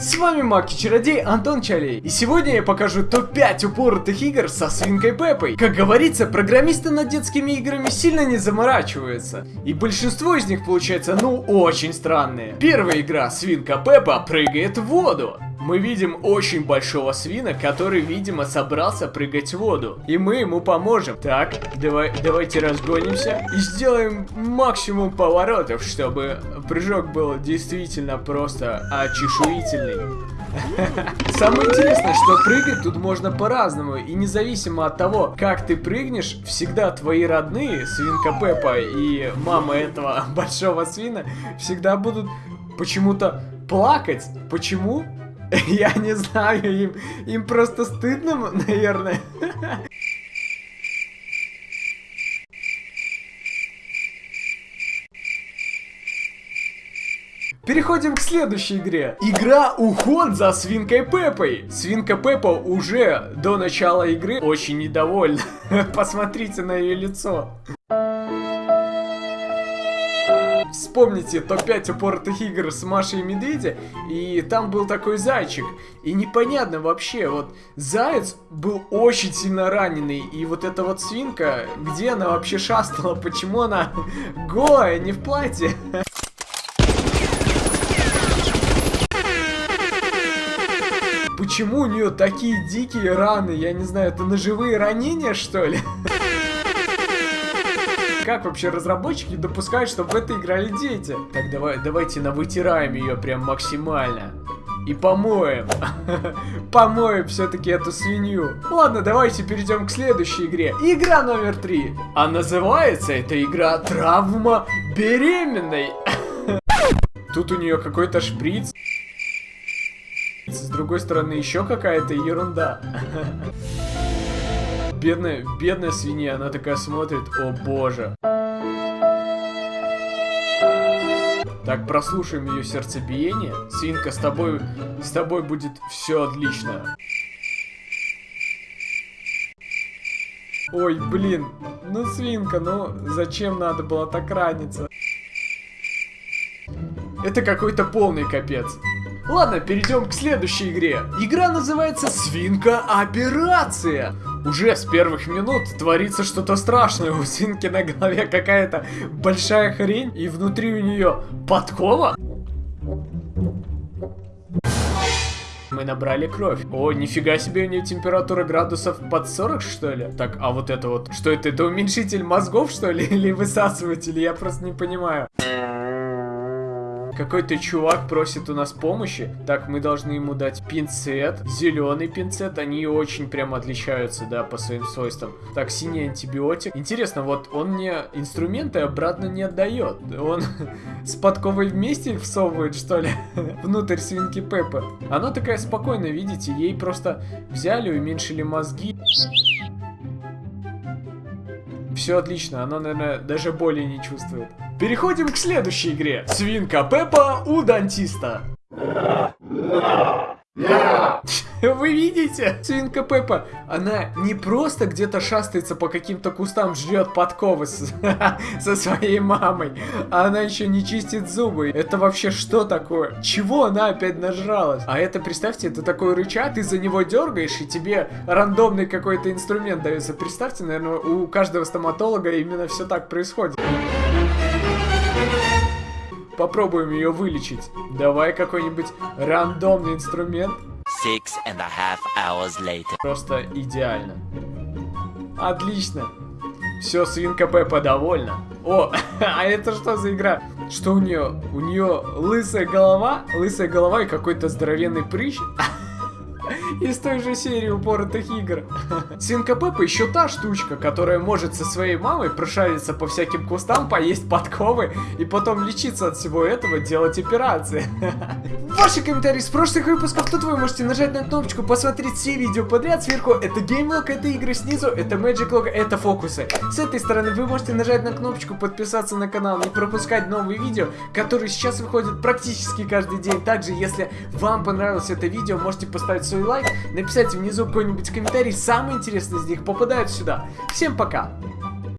С вами Мак и Чародей Антон Чалей, и сегодня я покажу топ-5 упоротых игр со свинкой Пеппой. Как говорится, программисты над детскими играми сильно не заморачиваются, и большинство из них получается ну очень странные. Первая игра Свинка Пеппа прыгает в воду. Мы видим очень большого свина, который, видимо, собрался прыгать в воду. И мы ему поможем. Так, давай, давайте разгонимся и сделаем максимум поворотов, чтобы прыжок был действительно просто очешуительный. Самое интересное, что прыгать тут можно по-разному, и независимо от того, как ты прыгнешь, всегда твои родные, свинка Пеппа и мама этого большого свина, всегда будут почему-то плакать. Почему? Я не знаю, им, им просто стыдно, наверное. Переходим к следующей игре. Игра Уход за Свинкой Пеппой. Свинка Пеппа уже до начала игры очень недовольна. Посмотрите на ее лицо. Вспомните топ-5 упоротых игр с Машей и Медведя, и там был такой зайчик. И непонятно вообще, вот заяц был очень сильно раненый, и вот эта вот свинка, где она вообще шастала, почему она голая, не в платье? Почему у нее такие дикие раны? Я не знаю, это ножевые ранения, что ли? Как вообще разработчики допускают, чтобы в это играли дети? Так, давай, давайте навытираем ее прям максимально. И помоем. помоем все-таки эту свинью. Ладно, давайте перейдем к следующей игре. Игра номер три. А называется эта игра «Травма беременной». Тут у нее какой-то шприц. С другой стороны, еще какая-то ерунда. Бедная, бедная свинья, она такая смотрит, о боже. Так, прослушаем ее сердцебиение. Свинка, с тобой, с тобой будет все отлично. Ой, блин, ну свинка, ну зачем надо было так раниться? Это какой-то полный капец. Ладно, перейдем к следующей игре. Игра называется Свинка Операция. Уже с первых минут творится что-то страшное. У свинки на голове какая-то большая хрень, и внутри у нее подкова. Мы набрали кровь. О, нифига себе, у нее температура градусов под 40, что ли? Так, а вот это вот, что это? Это уменьшитель мозгов, что ли? Или высасыватель? Я просто не понимаю. Какой-то чувак просит у нас помощи. Так, мы должны ему дать пинцет. Зеленый пинцет. Они очень прям отличаются, да, по своим свойствам. Так, синий антибиотик. Интересно, вот он мне инструменты обратно не отдает. Он с подковой вместе всовывает, что ли? Внутрь свинки Пеппа. Она такая спокойная, видите? Ей просто взяли, уменьшили мозги. Все отлично, она, наверное, даже боли не чувствует. Переходим к следующей игре. Свинка Пеппа у дантиста. Вы видите? Свинка Пеппа, она не просто где-то шастается по каким-то кустам, жрет подковы с, со своей мамой, а она еще не чистит зубы. Это вообще что такое? Чего она опять нажралась? А это, представьте, это такой рычаг, ты за него дергаешь, и тебе рандомный какой-то инструмент дается. Представьте, наверное, у каждого стоматолога именно все так происходит. Попробуем ее вылечить. Давай какой-нибудь рандомный инструмент. Six and a half hours later. Просто идеально. Отлично. Все, свинка Пеппа довольна. О, а это что за игра? Что у нее? У нее лысая голова, лысая голова и какой-то здоровенный прыщ. из той же серии упоротых игр. Свинка Пеппа еще та штучка, которая может со своей мамой прошариться по всяким кустам, поесть подковы и потом лечиться от всего этого, делать операции. Ваши комментарии с прошлых выпусков, тут вы можете нажать на кнопочку, посмотреть все видео подряд. Сверху это геймлог, это игры, снизу это Magic Log, это фокусы. С этой стороны вы можете нажать на кнопочку подписаться на канал, не пропускать новые видео, которые сейчас выходят практически каждый день. Также, если вам понравилось это видео, можете поставить свой лайк, написать внизу какой-нибудь комментарий, самые интересные из них попадают сюда. Всем пока!